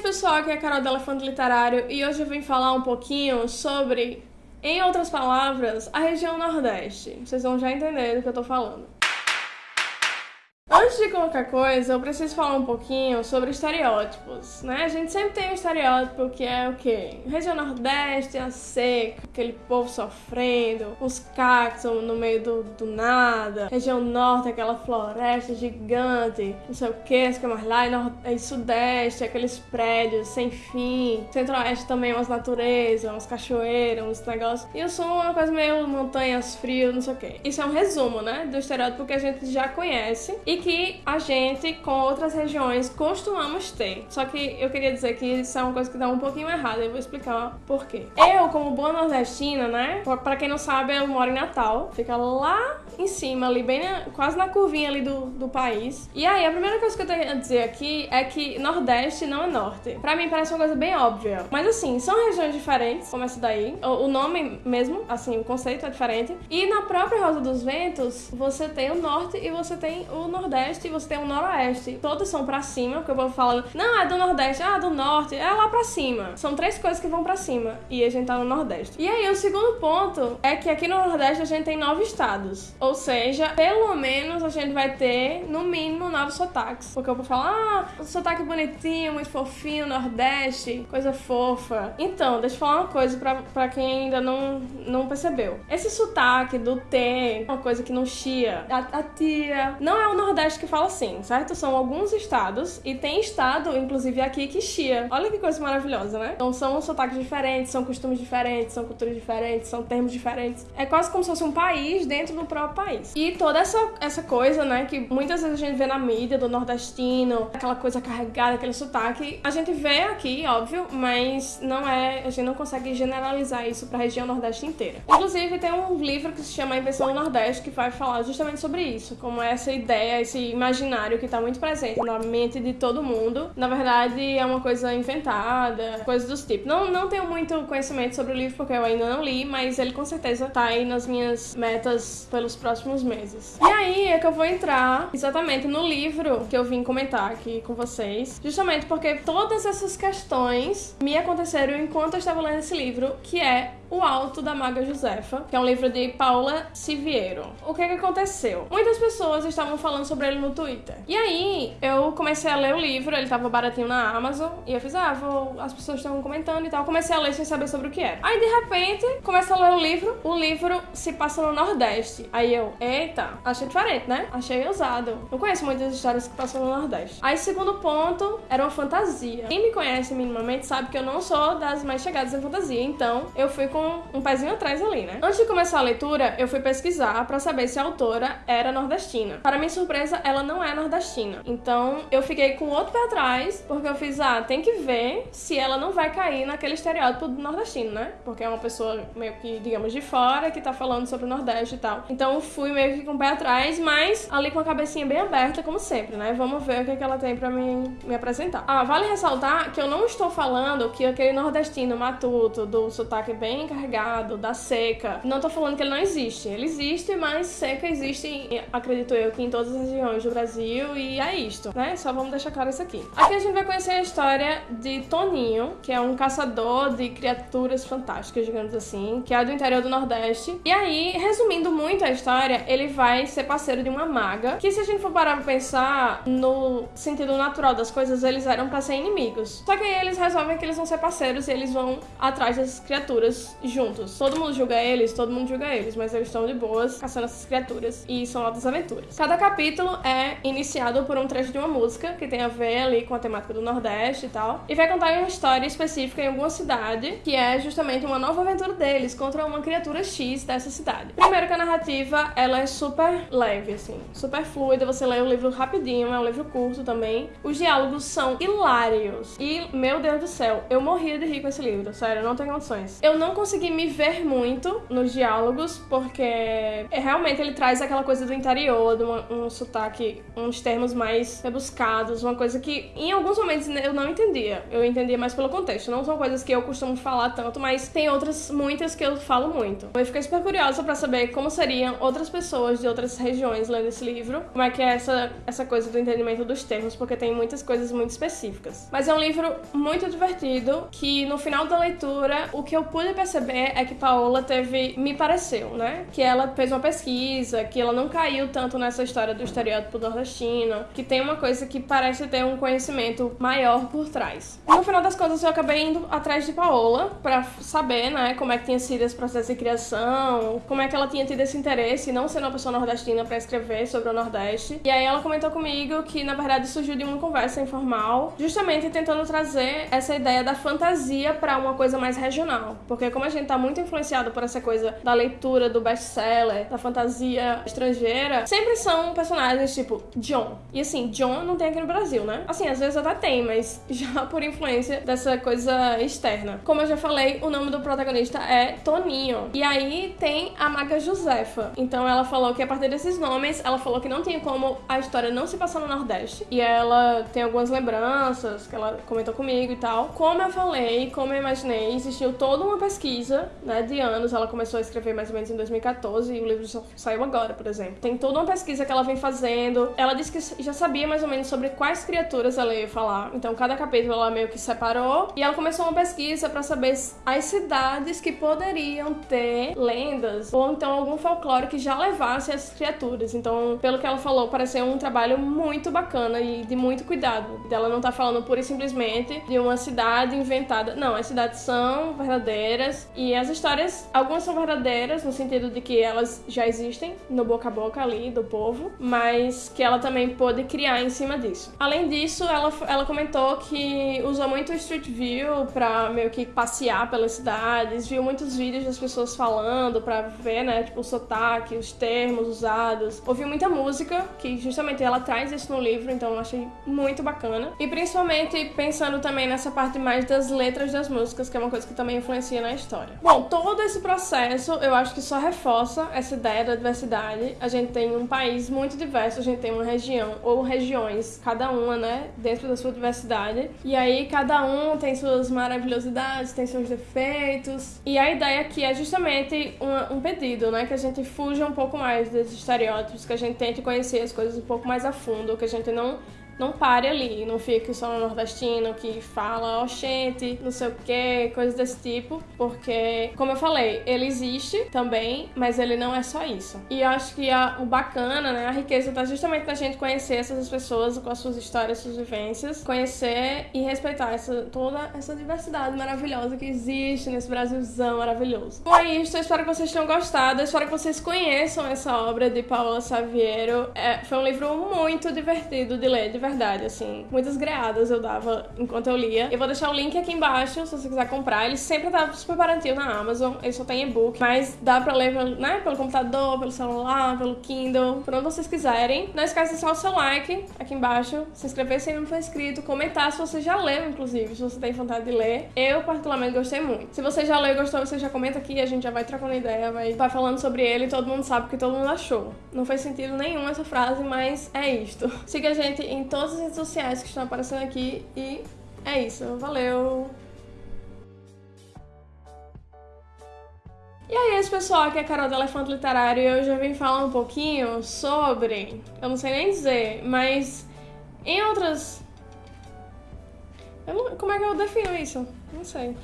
pessoal, aqui é a Carol do Elefante Literário e hoje eu vim falar um pouquinho sobre, em outras palavras, a região Nordeste. Vocês vão já entender do que eu tô falando. Antes de qualquer coisa, eu preciso falar um pouquinho sobre estereótipos, né? A gente sempre tem um estereótipo que é o quê? Região Nordeste, a seca, aquele povo sofrendo, os cactos no meio do, do nada. Região Norte, aquela floresta gigante, não sei o que, que mais lá. E, nord... e Sudeste, aqueles prédios sem fim. Centro-Oeste também, umas naturezas, umas cachoeiras, uns negócios. E o Sul é uma coisa meio montanhas, frio, não sei o que. Isso é um resumo, né? Do estereótipo que a gente já conhece e que a gente, com outras regiões, costumamos ter. Só que eu queria dizer que isso é uma coisa que dá um pouquinho errada, eu vou explicar por quê. Eu, como boa nordestina, né? Pra quem não sabe, eu moro em Natal, fica lá em cima, ali, bem na, quase na curvinha ali do, do país. E aí, a primeira coisa que eu tenho a dizer aqui é que Nordeste não é Norte. Pra mim parece uma coisa bem óbvia. Mas assim, são regiões diferentes, começa daí. O, o nome mesmo, assim, o conceito é diferente. E na própria Rosa dos Ventos, você tem o Norte e você tem o Nordeste. E você tem o Noroeste. Todos são pra cima, porque eu vou falando, não, é do Nordeste, ah, do Norte, é lá pra cima. São três coisas que vão pra cima. E a gente tá no Nordeste. E aí, o segundo ponto é que aqui no Nordeste a gente tem nove estados. Ou seja, pelo menos a gente vai ter, no mínimo, nove sotaques. Porque eu vou falar, ah, um sotaque bonitinho, muito fofinho, Nordeste, coisa fofa. Então, deixa eu falar uma coisa pra, pra quem ainda não, não percebeu. Esse sotaque do T, uma coisa que não chia, a, a tia, não é o Nordeste que fala assim, certo? São alguns estados e tem estado, inclusive aqui, que chia. Olha que coisa maravilhosa, né? Então são sotaques diferentes, são costumes diferentes, são culturas diferentes, são termos diferentes. É quase como se fosse um país dentro do próprio país. E toda essa, essa coisa, né, que muitas vezes a gente vê na mídia do nordestino, aquela coisa carregada, aquele sotaque, a gente vê aqui, óbvio, mas não é, a gente não consegue generalizar isso para a região nordeste inteira. Inclusive tem um livro que se chama Invenção do Nordeste que vai falar justamente sobre isso, como é essa ideia, esse imaginário que está muito presente na mente de todo mundo, na verdade é uma coisa inventada, coisas dos tipos. Não, não tenho muito conhecimento sobre o livro porque eu ainda não li, mas ele com certeza está aí nas minhas metas pelos próximos meses. E aí é que eu vou entrar exatamente no livro que eu vim comentar aqui com vocês, justamente porque todas essas questões me aconteceram enquanto eu estava lendo esse livro, que é o Alto da Maga Josefa, que é um livro de Paula Siviero. O que, que aconteceu? Muitas pessoas estavam falando sobre ele no Twitter. E aí, eu comecei a ler o livro, ele tava baratinho na Amazon, e eu fiz, ah, vou... as pessoas estavam comentando e tal. Comecei a ler sem saber sobre o que era. Aí, de repente, começa a ler o livro, o livro se passa no Nordeste. Aí eu, eita, achei diferente, né? Achei ousado. Não conheço muitas histórias que passam no Nordeste. Aí, segundo ponto, era uma fantasia. Quem me conhece minimamente sabe que eu não sou das mais chegadas em fantasia, então eu fui com com um pezinho atrás ali, né? Antes de começar a leitura, eu fui pesquisar para saber se a autora era nordestina. Para minha surpresa, ela não é nordestina. Então, eu fiquei com outro pé atrás, porque eu fiz, ah, tem que ver se ela não vai cair naquele estereótipo do nordestino, né? Porque é uma pessoa meio que, digamos, de fora que tá falando sobre o Nordeste e tal. Então, fui meio que com o pé atrás, mas ali com a cabecinha bem aberta, como sempre, né? Vamos ver o que, é que ela tem para me, me apresentar. Ah, vale ressaltar que eu não estou falando que aquele nordestino matuto, do sotaque bem carregado, da seca. Não tô falando que ele não existe. Ele existe, mas seca existe, acredito eu, que em todas as regiões do Brasil e é isto, né? Só vamos deixar claro isso aqui. Aqui a gente vai conhecer a história de Toninho, que é um caçador de criaturas fantásticas, digamos assim, que é do interior do Nordeste. E aí, resumindo muito a história, ele vai ser parceiro de uma maga, que se a gente for parar pra pensar no sentido natural das coisas, eles eram para ser inimigos. Só que aí eles resolvem que eles vão ser parceiros e eles vão atrás dessas criaturas juntos. Todo mundo julga eles, todo mundo julga eles, mas eles estão de boas caçando essas criaturas e são altas aventuras. Cada capítulo é iniciado por um trecho de uma música que tem a ver ali com a temática do Nordeste e tal, e vai contar uma história específica em alguma cidade, que é justamente uma nova aventura deles contra uma criatura X dessa cidade. Primeiro que a narrativa, ela é super leve, assim, super fluida, você lê o livro rapidinho, é um livro curto também. Os diálogos são hilários e, meu Deus do céu, eu morria de rir com esse livro, sério, não tem condições. Eu não consigo consegui me ver muito nos diálogos, porque é, realmente ele traz aquela coisa do interior, de uma, um sotaque, uns termos mais rebuscados, uma coisa que em alguns momentos eu não entendia. Eu entendia mais pelo contexto. Não são coisas que eu costumo falar tanto, mas tem outras, muitas que eu falo muito. Eu fiquei super curiosa para saber como seriam outras pessoas de outras regiões lendo esse livro, como é que é essa, essa coisa do entendimento dos termos, porque tem muitas coisas muito específicas. Mas é um livro muito divertido que no final da leitura o que eu pude perceber é que Paola teve, me pareceu, né, que ela fez uma pesquisa, que ela não caiu tanto nessa história do estereótipo nordestino, que tem uma coisa que parece ter um conhecimento maior por trás. No final das contas eu acabei indo atrás de Paola para saber, né, como é que tinha sido esse processo de criação, como é que ela tinha tido esse interesse, não sendo uma pessoa nordestina, para escrever sobre o Nordeste. E aí ela comentou comigo que na verdade surgiu de uma conversa informal, justamente tentando trazer essa ideia da fantasia para uma coisa mais regional. Porque como a gente tá muito influenciado por essa coisa da leitura, do best-seller, da fantasia estrangeira, sempre são personagens tipo John. E assim, John não tem aqui no Brasil, né? Assim, às vezes até tem, mas já por influência dessa coisa externa. Como eu já falei, o nome do protagonista é Toninho. E aí tem a Maga Josefa. Então ela falou que a partir desses nomes, ela falou que não tinha como a história não se passar no Nordeste. E ela tem algumas lembranças que ela comentou comigo e tal. Como eu falei, como eu imaginei, existiu toda uma pesquisa, né, de anos. Ela começou a escrever mais ou menos em 2014 e o livro só saiu agora, por exemplo. Tem toda uma pesquisa que ela vem fazendo. Ela disse que já sabia mais ou menos sobre quais criaturas ela ia falar. Então cada capítulo ela meio que separou e ela começou uma pesquisa para saber as cidades que poderiam ter lendas ou então algum folclore que já levasse as criaturas. Então, pelo que ela falou, pareceu um trabalho muito bacana e de muito cuidado. Ela não tá falando pura e simplesmente de uma cidade inventada. Não, as cidades são verdadeiras e as histórias, algumas são verdadeiras no sentido de que elas já existem no boca a boca ali do povo, mas que ela também pôde criar em cima disso. Além disso, ela, ela comentou que usou muito Street View para meio que passear pelas cidades, viu muitos vídeos das pessoas falando para ver, né, tipo o sotaque, os termos usados. Ouviu muita música, que justamente ela traz isso no livro, então eu achei muito bacana. E principalmente pensando também nessa parte mais das letras das músicas, que é uma coisa que também influencia na história. Bom, todo esse processo eu acho que só reforça essa ideia da diversidade. A gente tem um país muito diverso, a gente tem uma região ou regiões, cada uma, né, dentro da sua diversidade. E aí cada um tem suas maravilhosidades, tem seus defeitos. E a ideia aqui é justamente um, um pedido, né, que a gente fuja um pouco mais desses estereótipos, que a gente tente conhecer as coisas um pouco mais a fundo, que a gente não não pare ali, não fique só no nordestino que fala oxente, não sei o que, coisas desse tipo, porque, como eu falei, ele existe também, mas ele não é só isso. E acho que a, o bacana, né, a riqueza tá justamente na gente conhecer essas pessoas com as suas histórias, suas vivências, conhecer e respeitar essa, toda essa diversidade maravilhosa que existe nesse Brasilzão maravilhoso. Bom, é isso, eu espero que vocês tenham gostado, eu espero que vocês conheçam essa obra de Paola Saviero. É, foi um livro muito divertido de ler, de verdade assim. Muitas greadas eu dava enquanto eu lia. Eu vou deixar o link aqui embaixo, se você quiser comprar. Ele sempre tá super baratinho na Amazon. Ele só tem e-book, mas dá pra ler né, pelo computador, pelo celular, pelo Kindle, por onde vocês quiserem. Não esqueça de deixar o seu like aqui embaixo, se inscrever se ainda não for inscrito, comentar se você já leu, inclusive, se você tem vontade de ler. Eu, particularmente, gostei muito. Se você já leu e gostou, você já comenta aqui, a gente já vai trocando ideia, vai, vai falando sobre ele e todo mundo sabe o que todo mundo achou. Não faz sentido nenhum essa frase, mas é isto. Siga a gente em todos todas as redes sociais que estão aparecendo aqui e é isso. Valeu! E aí, esse pessoal, aqui é a Carol do Elefante Literário e hoje eu vim falar um pouquinho sobre. Eu não sei nem dizer, mas em outras. Não... como é que eu defino isso? Não sei.